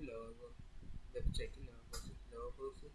lower logo. Let's check logo. Logos is